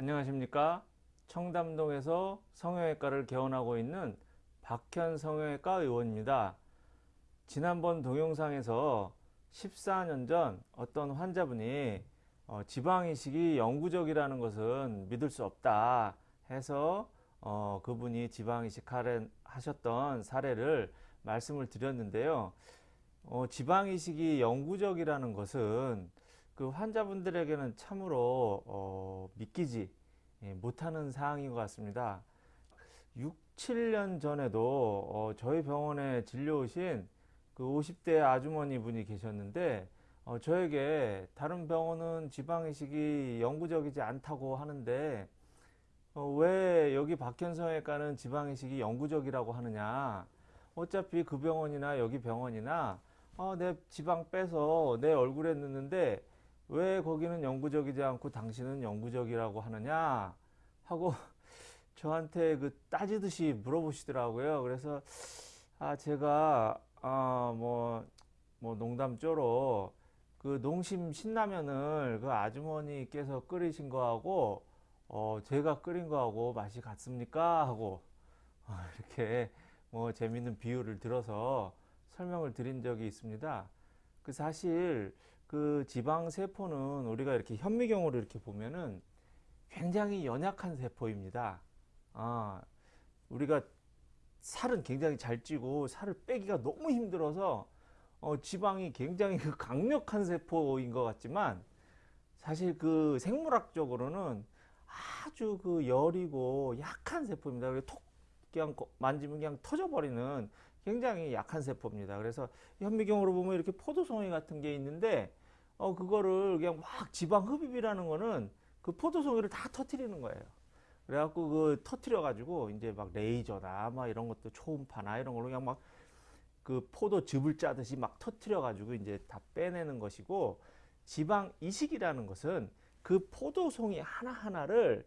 안녕하십니까? 청담동에서 성형외과를 개원하고 있는 박현 성형외과 의원입니다. 지난번 동영상에서 14년 전 어떤 환자분이 어, 지방이식이 영구적이라는 것은 믿을 수 없다 해서 어, 그분이 지방이식 하셨던 사례를 말씀을 드렸는데요. 어, 지방이식이 영구적이라는 것은 그 환자분들에게는 참으로 어, 믿기지 예, 못하는 사항인 것 같습니다. 6, 7년 전에도 어, 저희 병원에 진료 오신 그 50대 아주머니 분이 계셨는데 어, 저에게 다른 병원은 지방이식이 영구적이지 않다고 하는데 어, 왜 여기 박현성외과는 지방이식이 영구적이라고 하느냐 어차피 그 병원이나 여기 병원이나 어, 내 지방 빼서 내 얼굴에 넣는데 왜 거기는 영구적이지 않고 당신은 영구적이라고 하느냐 하고 저한테 그 따지듯이 물어보시더라고요. 그래서 아 제가 아뭐뭐 뭐 농담조로 그 농심 신라면을 그 아주머니께서 끓이신 거하고 어 제가 끓인 거하고 맛이 같습니까 하고 어, 이렇게 뭐 재밌는 비유를 들어서 설명을 드린 적이 있습니다. 그 사실 그 지방 세포는 우리가 이렇게 현미경으로 이렇게 보면은 굉장히 연약한 세포입니다. 아, 우리가 살은 굉장히 잘 찌고 살을 빼기가 너무 힘들어서 어, 지방이 굉장히 그 강력한 세포인 것 같지만 사실 그 생물학적으로는 아주 그 열이고 약한 세포입니다. 톡 그냥 만지면 그냥 터져버리는 굉장히 약한 세포입니다. 그래서 현미경으로 보면 이렇게 포도송이 같은 게 있는데 어 그거를 그냥 막 지방 흡입이라는 거는 그 포도송이를 다 터트리는 거예요. 그래갖고 그 터트려 가지고 이제 막 레이저나 막 이런 것도 초음파나 이런 걸로 그냥 막 그 포도 즙을 짜듯이 막 터트려 가지고 이제 다 빼내는 것이고 지방 이식이라는 것은 그 포도송이 하나하나를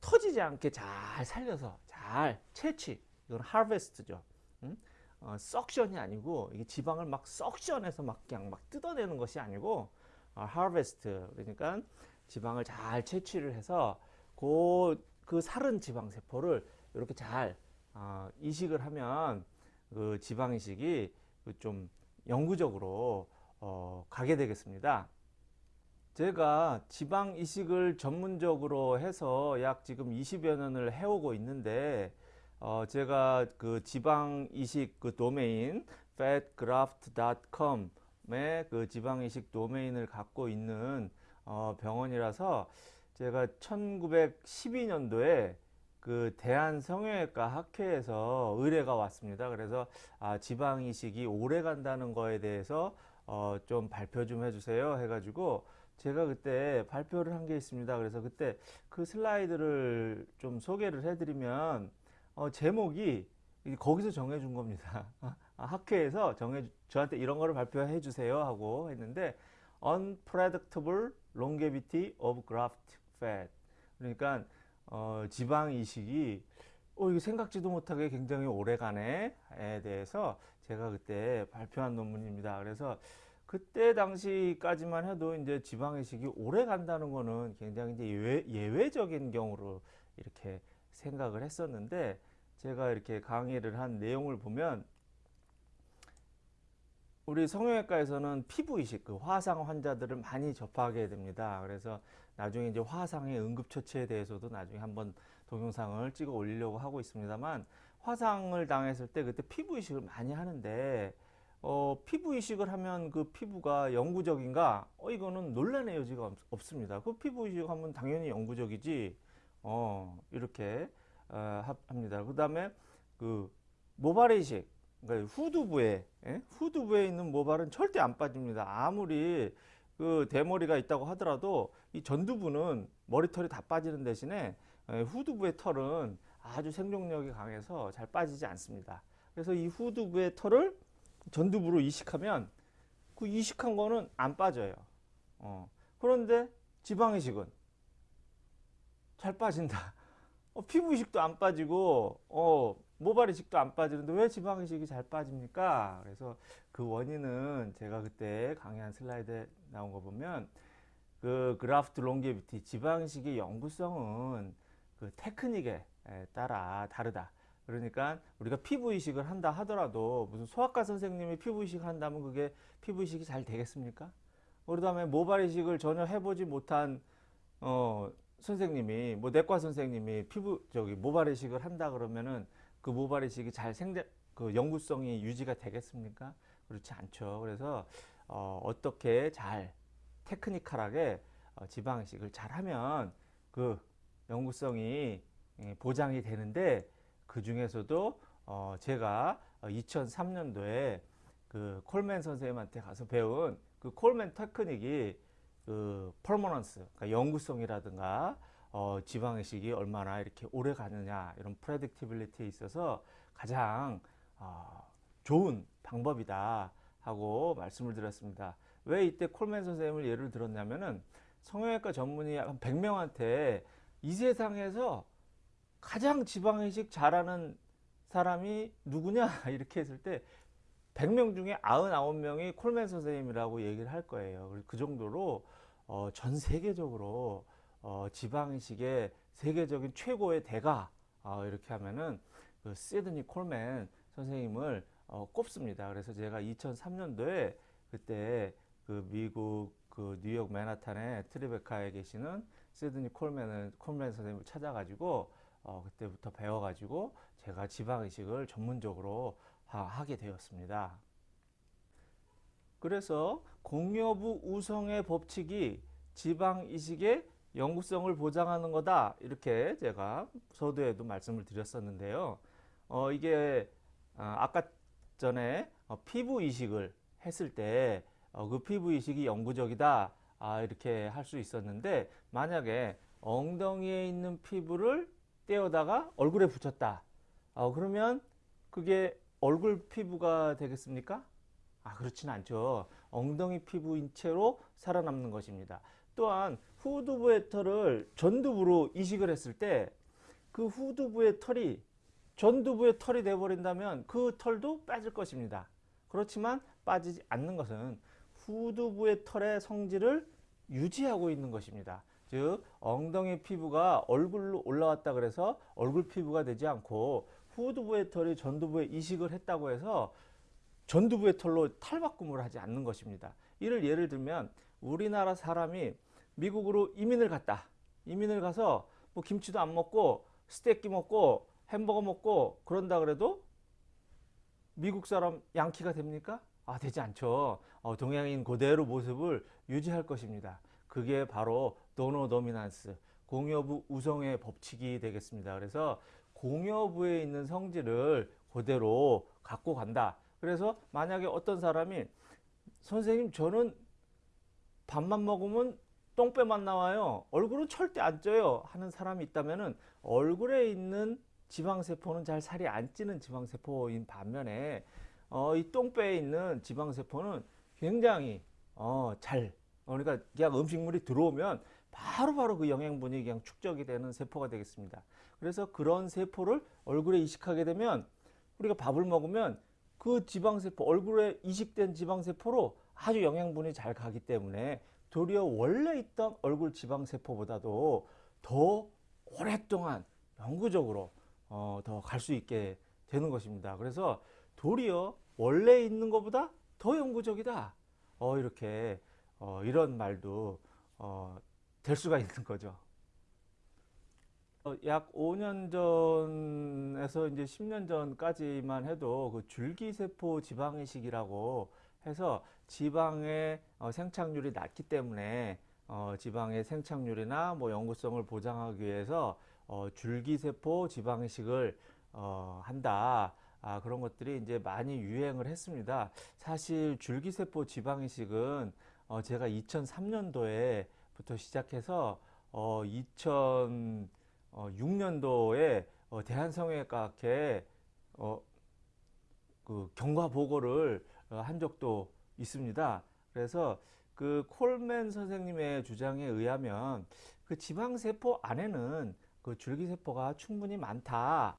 터지지 않게 잘 살려서 잘 채취 이건 하베스트죠. 음? 어, 석션이 아니고 이게 지방을 막 석션해서 막 그냥 막 뜯어내는 것이 아니고 어, 하베스트 그러니까 지방을 잘 채취를 해서 그, 그 사른 지방 세포를 이렇게 잘 어, 이식을 하면 그 지방 이식이 좀 영구적으로 어, 가게 되겠습니다. 제가 지방 이식을 전문적으로 해서 약 지금 20여 년을 해오고 있는데 어, 제가 그 지방 이식 그 도메인 fatgraft.com의 그 지방 이식 도메인을 갖고 있는 어, 병원이라서 제가 1912년도에 그 대한성형외과 학회에서 의뢰가 왔습니다. 그래서 아, 지방 이식이 오래 간다는 거에 대해서 어, 좀 발표 좀 해주세요 해가지고 제가 그때 발표를 한 게 있습니다. 그래서 그때 그 슬라이드를 좀 소개를 해드리면 어, 제목이 거기서 정해준 겁니다. 아, 학회에서 정해 저한테 이런 거를 발표해 주세요 하고 했는데 unpredictable longevity of graft fat 그러니까 어, 지방 이식이 어, 이거 생각지도 못하게 굉장히 오래간에 대해서 제가 그때 발표한 논문입니다. 그래서 그때 당시까지만 해도 이제 지방 이식이 오래 간다는 거는 굉장히 이제 예외, 예외적인 경우로 이렇게 생각을 했었는데 제가 이렇게 강의를 한 내용을 보면 우리 성형외과에서는 피부 이식, 그 화상 환자들을 많이 접하게 됩니다. 그래서 나중에 이제 화상의 응급처치에 대해서도 나중에 한번 동영상을 찍어 올리려고 하고 있습니다만 화상을 당했을 때 그때 피부 이식을 많이 하는데 어, 피부 이식을 하면 그 피부가 영구적인가? 어, 이거는 논란의 여지가 없, 습니다그 피부 이식하면 당연히 영구적이지. 어, 이렇게 어, 합니다. 그 다음에 그 모발 이식, 그러니까 후두부에 예? 후두부에 있는 모발은 절대 안 빠집니다. 아무리 그 대머리가 있다고 하더라도 이 전두부는 머리털이 다 빠지는 대신에 예, 후두부의 털은 아주 생존력이 강해서 잘 빠지지 않습니다. 그래서 이 후두부의 털을 전두부로 이식하면 그 이식한 거는 안 빠져요. 어. 그런데 지방이식은 잘 빠진다. 어, 피부 이식도 안 빠지고 어, 모발 이식도 안 빠지는데 왜 지방 이식이 잘 빠집니까? 그래서 그 원인은 제가 그때 강의한 슬라이드에 나온 거 보면 그 graft longevity 지방이식의 영구성은 그 테크닉에 에 따라 다르다. 그러니까 우리가 피부 이식을 한다 하더라도 무슨 소아과 선생님이 피부 이식을 한다면 그게 피부 이식이 잘 되겠습니까? 그 다음에 모발 이식을 전혀 해보지 못한 어 선생님이 뭐 내과 선생님이 피부 저기 모발 이식을 한다 그러면은 그 모발 이식이 잘 생착 그 영구성이 유지가 되겠습니까? 그렇지 않죠. 그래서 어, 어떻게 잘 technical하게 어, 지방 이식을 잘하면 그 영구성이 예, 보장이 되는데 그 중에서도 어 제가 2003년도에 그 콜맨 선생님한테 가서 배운 그 콜맨 테크닉이 그 permanence, 그러니까 영구성이라든가 어 지방이식이 얼마나 이렇게 오래 가느냐 이런 predictability에 있어서 가장 어 좋은 방법이다 하고 말씀을 드렸습니다. 왜 이때 콜맨 선생님을 예를 들었냐면은 성형외과 전문의 한 100명한테 이 세상에서 가장 지방이식 잘하는 사람이 누구냐 이렇게 했을 때 100명 중에 99명이 콜맨 선생님이라고 얘기를 할 거예요. 그 정도로 어, 전 세계적으로 어, 지방이식의 세계적인 최고의 대가 어, 이렇게 하면은 그 시드니 콜맨 선생님을 어, 꼽습니다. 그래서 제가 2003년도에 그때 그 미국 그 뉴욕 맨하탄의 트리베카에 계시는 시드니 콜맨을 콜맨 선생님을 찾아가지고 어, 그때부터 배워가지고 제가 지방이식을 전문적으로 하, 게 되었습니다. 그래서 공여부 우성의 법칙이 지방이식의 영구성을 보장하는 거다 이렇게 제가 서두에도 말씀을 드렸었는데요. 어, 이게 아, 까 전에 어, 피부 이식을 했을 때그 어, 피부 이식이 영구적이다 아, 이렇게 할 수 있었는데 만약에 엉덩이에 있는 피부를 떼어다가 얼굴에 붙였다. 어, 그러면 그게 얼굴 피부가 되겠습니까? 아, 그렇진 않죠. 엉덩이 피부인 채로 살아남는 것입니다. 또한 후두부의 털을 전두부로 이식을 했을 때 그 후두부의 털이 전두부의 털이 되어버린다면 그 털도 빠질 것입니다. 그렇지만 빠지지 않는 것은 후두부의 털의 성질을 유지하고 있는 것입니다. 즉 엉덩이 피부가 얼굴로 올라왔다 그래서 얼굴 피부가 되지 않고 후두부의 털이 전두부에 이식을 했다고 해서 전두부의 털로 탈바꿈을 하지 않는 것입니다. 이를 예를 들면 우리나라 사람이 미국으로 이민을 갔다. 이민을 가서 뭐 김치도 안 먹고 스테이크 먹고 햄버거 먹고 그런다 그래도 미국 사람 양키가 됩니까? 아 되지 않죠. 어, 동양인 그대로 모습을 유지할 것입니다. 그게 바로 도노 도미난스 공여부 우성의 법칙이 되겠습니다. 그래서 공여부에 있는 성질을 그대로 갖고 간다. 그래서 만약에 어떤 사람이 선생님 저는 밥만 먹으면 똥배만 나와요. 얼굴은 절대 안 쪄요. 하는 사람이 있다면 얼굴에 있는 지방세포는 잘 살이 안 찌는 지방세포인 반면에 어, 이 똥배에 있는 지방세포는 굉장히 어, 잘 어, 그러니까 그냥 음식물이 들어오면 바로바로 바로 그 영양분이 그냥 축적이 되는 세포가 되겠습니다. 그래서 그런 세포를 얼굴에 이식하게 되면 우리가 밥을 먹으면 그 지방세포, 얼굴에 이식된 지방세포로 아주 영양분이 잘 가기 때문에 도리어 원래 있던 얼굴 지방세포보다도 더 오랫동안 영구적으로 어, 더 갈 수 있게 되는 것입니다. 그래서 도리어 원래 있는 것보다 더 영구적이다. 어, 이렇게 어, 이런 말도 어, 될 수가 있는 거죠. 어, 약 5년 전에서 이제 10년 전까지만 해도 그 줄기세포 지방이식이라고 해서 지방의 어, 생착률이 낮기 때문에 어, 지방의 생착률이나 뭐 영구성을 보장하기 위해서 어, 줄기세포 지방이식을 어, 한다. 아, 그런 것들이 이제 많이 유행을 했습니다. 사실 줄기세포 지방이식은 어, 제가 2003년도에 부터 시작해서 어, 2006년도에 어, 대한성형외과학회 어, 그 경과 보고를 어, 한 적도 있습니다. 그래서 그 콜맨 선생님의 주장에 의하면 그 지방세포 안에는 그 줄기세포가 충분히 많다.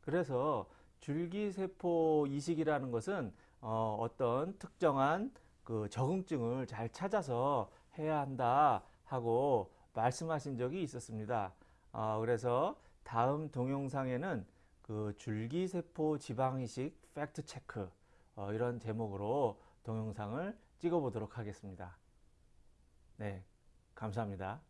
그래서 줄기세포 이식이라는 것은 어, 어떤 특정한 그 적응증을 잘 찾아서 해야 한다 하고 말씀하신 적이 있었습니다. 어, 그래서 다음 동영상에는 그 줄기세포 지방이식 팩트 체크 어, 이런 제목으로 동영상을 찍어 보도록 하겠습니다. 네, 감사합니다.